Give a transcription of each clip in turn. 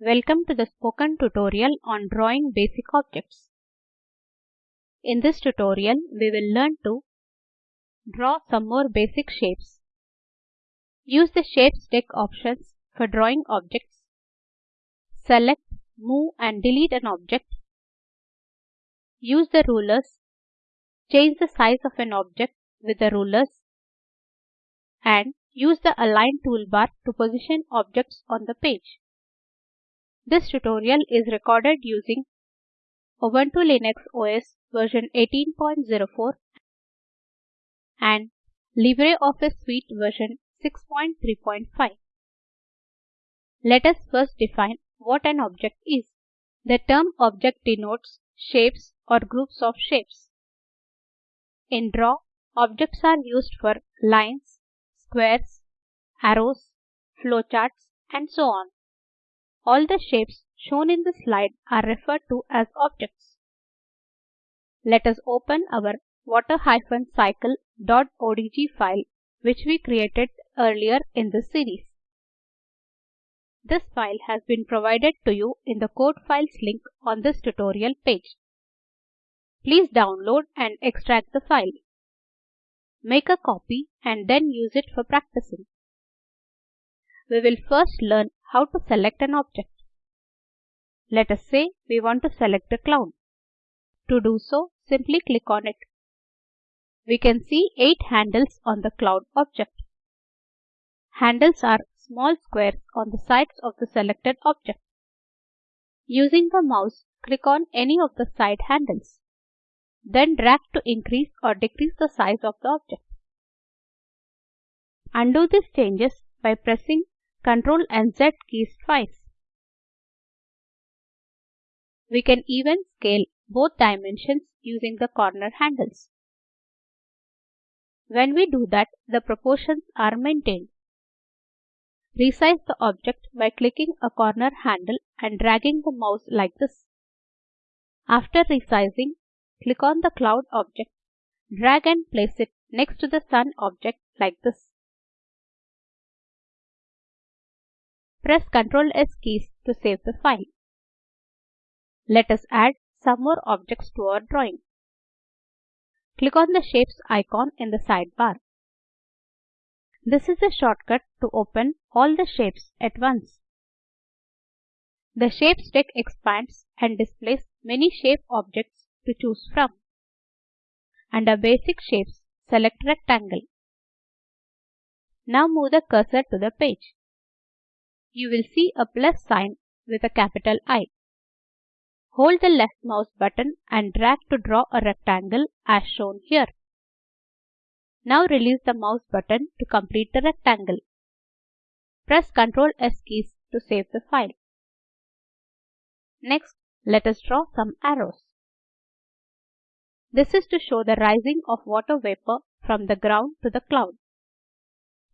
Welcome to the spoken tutorial on drawing basic objects. In this tutorial, we will learn to draw some more basic shapes. Use the Shapes deck options for drawing objects. Select, move and delete an object. Use the rulers. Change the size of an object with the rulers. And use the Align toolbar to position objects on the page. This tutorial is recorded using Ubuntu Linux OS version 18.04 and LibreOffice Suite version 6.3.5. Let us first define what an object is. The term object denotes shapes or groups of shapes. In Draw, objects are used for lines, squares, arrows, flowcharts, and so on. All the shapes shown in the slide are referred to as objects. Let us open our water-cycle.odg file which we created earlier in this series. This file has been provided to you in the code files link on this tutorial page. Please download and extract the file. Make a copy and then use it for practicing. We will first learn how to select an object. Let us say we want to select a cloud. To do so, simply click on it. We can see 8 handles on the cloud object. Handles are small squares on the sides of the selected object. Using the mouse, click on any of the side handles. Then drag to increase or decrease the size of the object. Undo these changes by pressing Ctrl and Z keys twice. We can even scale both dimensions using the corner handles. When we do that, the proportions are maintained. Resize the object by clicking a corner handle and dragging the mouse like this. After resizing, click on the cloud object, drag and place it next to the sun object like this. Press Ctrl S keys to save the file. Let us add some more objects to our drawing. Click on the Shapes icon in the sidebar. This is a shortcut to open all the shapes at once. The Shapes deck expands and displays many shape objects to choose from. Under Basic Shapes, select Rectangle. Now move the cursor to the page you will see a plus sign with a capital I. Hold the left mouse button and drag to draw a rectangle as shown here. Now release the mouse button to complete the rectangle. Press Ctrl S keys to save the file. Next, let us draw some arrows. This is to show the rising of water vapor from the ground to the cloud.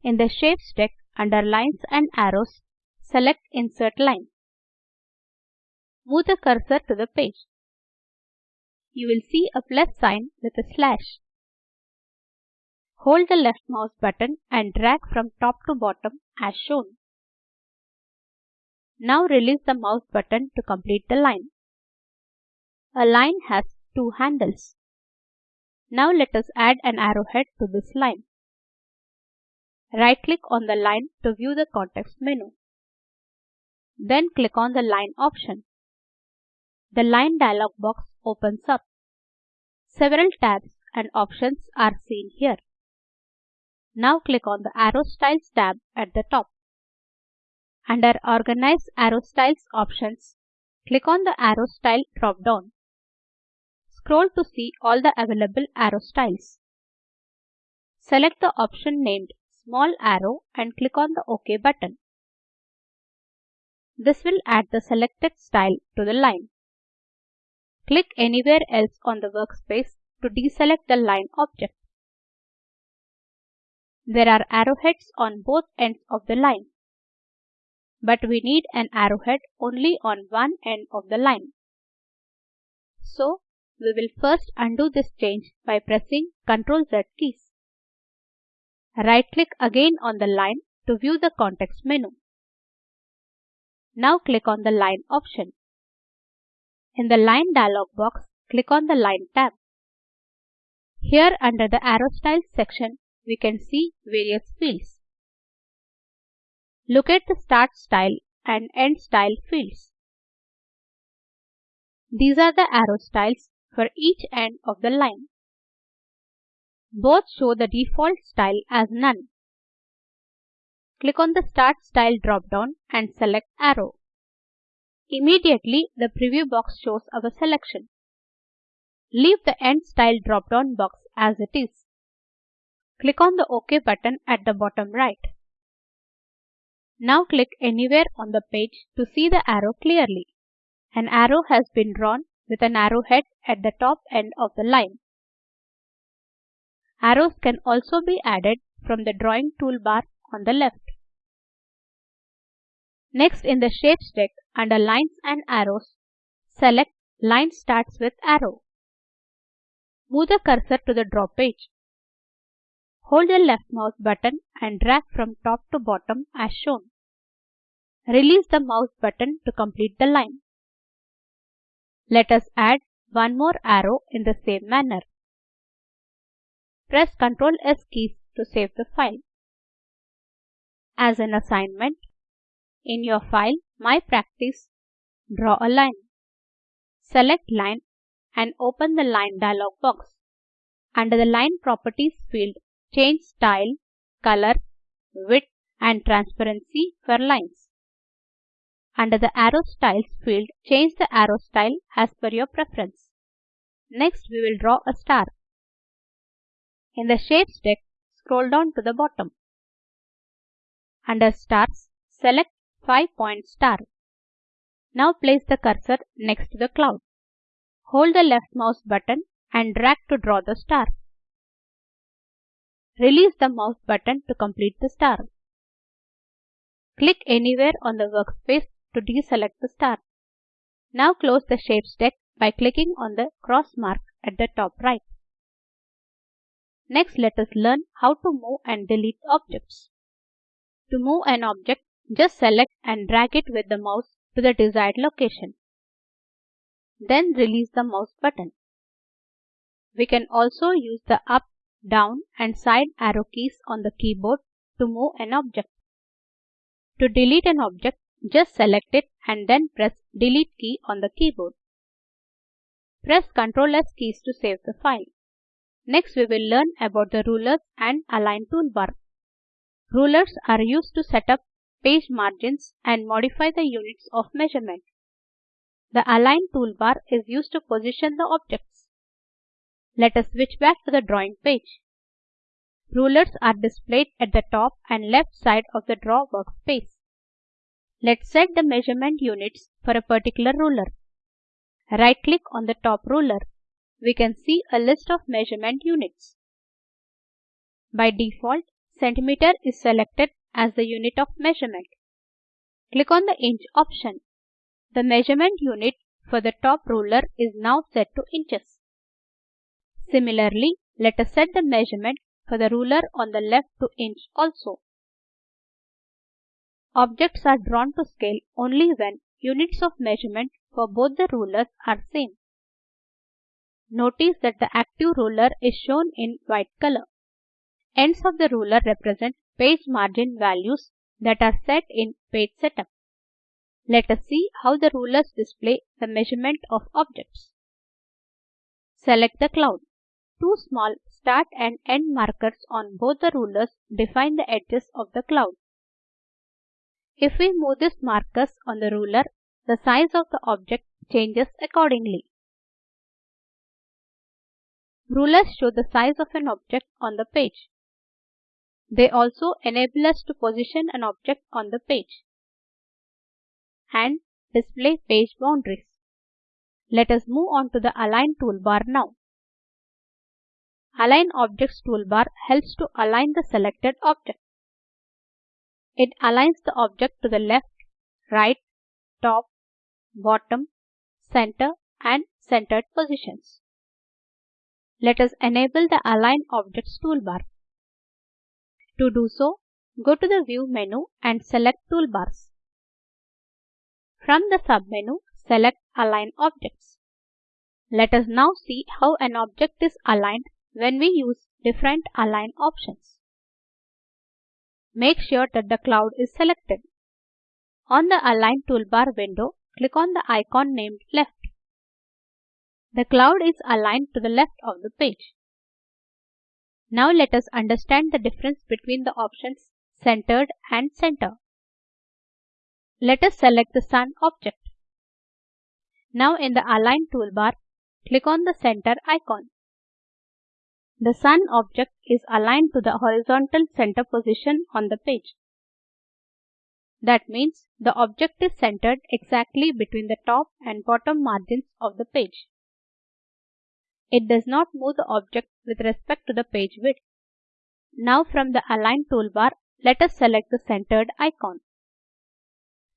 In the Shapes deck, under Lines and Arrows, Select Insert Line. Move the cursor to the page. You will see a plus sign with a slash. Hold the left mouse button and drag from top to bottom as shown. Now release the mouse button to complete the line. A line has two handles. Now let us add an arrowhead to this line. Right click on the line to view the context menu. Then click on the Line option. The Line dialog box opens up. Several tabs and options are seen here. Now click on the Arrow Styles tab at the top. Under Organize Arrow Styles options, click on the Arrow Style drop-down. Scroll to see all the available arrow styles. Select the option named Small Arrow and click on the OK button. This will add the selected style to the line. Click anywhere else on the workspace to deselect the line object. There are arrowheads on both ends of the line. But we need an arrowhead only on one end of the line. So, we will first undo this change by pressing Ctrl Z keys. Right click again on the line to view the context menu. Now click on the Line option. In the Line dialog box, click on the Line tab. Here under the Arrow Styles section, we can see various fields. Look at the Start Style and End Style fields. These are the arrow styles for each end of the line. Both show the default style as none. Click on the Start Style drop-down and select Arrow. Immediately, the preview box shows our selection. Leave the End Style drop-down box as it is. Click on the OK button at the bottom right. Now click anywhere on the page to see the arrow clearly. An arrow has been drawn with an arrowhead at the top end of the line. Arrows can also be added from the drawing toolbar on the left. Next in the Shapes deck under Lines and Arrows, select Line starts with arrow. Move the cursor to the draw page. Hold the left mouse button and drag from top to bottom as shown. Release the mouse button to complete the line. Let us add one more arrow in the same manner. Press Ctrl S keys to save the file. As an assignment, in your file My Practice, draw a line. Select Line and open the Line dialog box. Under the Line Properties field, change style, color, width and transparency for lines. Under the Arrow Styles field, change the arrow style as per your preference. Next, we will draw a star. In the Shapes deck, scroll down to the bottom. Under Stars, select 5-point star. Now place the cursor next to the cloud. Hold the left mouse button and drag to draw the star. Release the mouse button to complete the star. Click anywhere on the workspace to deselect the star. Now close the Shapes deck by clicking on the cross mark at the top right. Next let us learn how to move and delete objects. To move an object, just select and drag it with the mouse to the desired location. Then release the mouse button. We can also use the up, down and side arrow keys on the keyboard to move an object. To delete an object, just select it and then press delete key on the keyboard. Press Ctrl S keys to save the file. Next we will learn about the rulers and align toolbar. Rulers are used to set up page margins and modify the units of measurement. The align toolbar is used to position the objects. Let us switch back to the drawing page. Rulers are displayed at the top and left side of the draw workspace. Let's set the measurement units for a particular ruler. Right click on the top ruler. We can see a list of measurement units. By default, centimeter is selected as the unit of measurement. Click on the inch option. The measurement unit for the top ruler is now set to inches. Similarly, let us set the measurement for the ruler on the left to inch also. Objects are drawn to scale only when units of measurement for both the rulers are same. Notice that the active ruler is shown in white color. Ends of the ruler represent page margin values that are set in Page Setup. Let us see how the rulers display the measurement of objects. Select the cloud. Two small start and end markers on both the rulers define the edges of the cloud. If we move these markers on the ruler, the size of the object changes accordingly. Rulers show the size of an object on the page. They also enable us to position an object on the page and display page boundaries. Let us move on to the Align toolbar now. Align Objects toolbar helps to align the selected object. It aligns the object to the left, right, top, bottom, center and centered positions. Let us enable the Align Objects toolbar. To do so, go to the View menu and select Toolbars. From the submenu, select Align Objects. Let us now see how an object is aligned when we use different align options. Make sure that the cloud is selected. On the Align toolbar window, click on the icon named Left. The cloud is aligned to the left of the page. Now let us understand the difference between the options Centered and Center. Let us select the Sun object. Now in the Align toolbar, click on the center icon. The Sun object is aligned to the horizontal center position on the page. That means the object is centered exactly between the top and bottom margins of the page. It does not move the object with respect to the page width. Now from the Align toolbar, let us select the centered icon.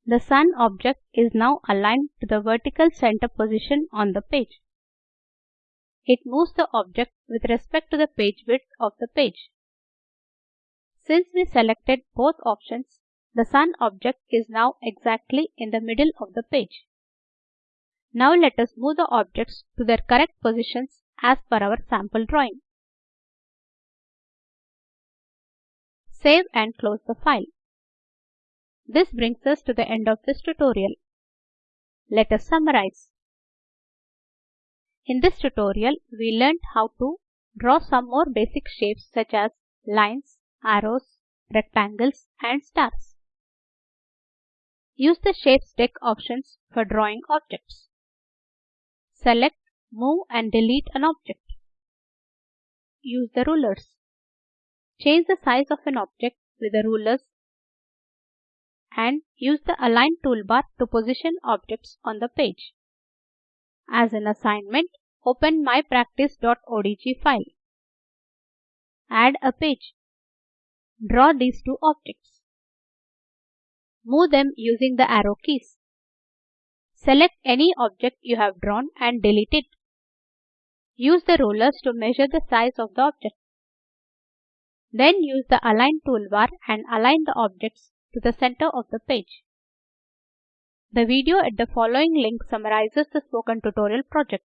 The Sun object is now aligned to the vertical center position on the page. It moves the object with respect to the page width of the page. Since we selected both options, the Sun object is now exactly in the middle of the page. Now let us move the objects to their correct positions as per our sample drawing. Save and close the file. This brings us to the end of this tutorial. Let us summarize. In this tutorial, we learned how to draw some more basic shapes such as lines, arrows, rectangles and stars. Use the Shapes deck options for drawing objects. Select Move and delete an object. Use the rulers. Change the size of an object with the rulers and use the Align toolbar to position objects on the page. As an assignment, open mypractice.odg file. Add a page. Draw these two objects. Move them using the arrow keys. Select any object you have drawn and delete it. Use the rulers to measure the size of the object. Then use the Align toolbar and align the objects to the center of the page. The video at the following link summarizes the spoken tutorial project.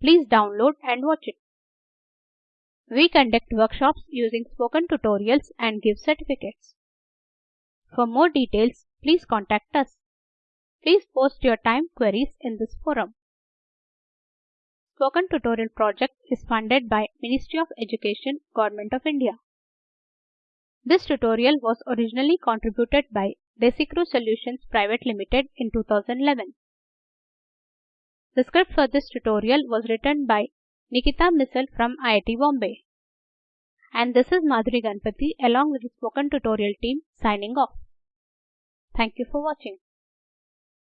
Please download and watch it. We conduct workshops using spoken tutorials and give certificates. For more details, please contact us. Please post your time queries in this forum. Spoken Tutorial project is funded by Ministry of Education, Government of India. This tutorial was originally contributed by Desicrew Solutions Private Limited in 2011. The script for this tutorial was written by Nikita Misal from IIT Bombay. And this is Madhuri Ganapathi along with the Spoken Tutorial team signing off. Thank you for watching.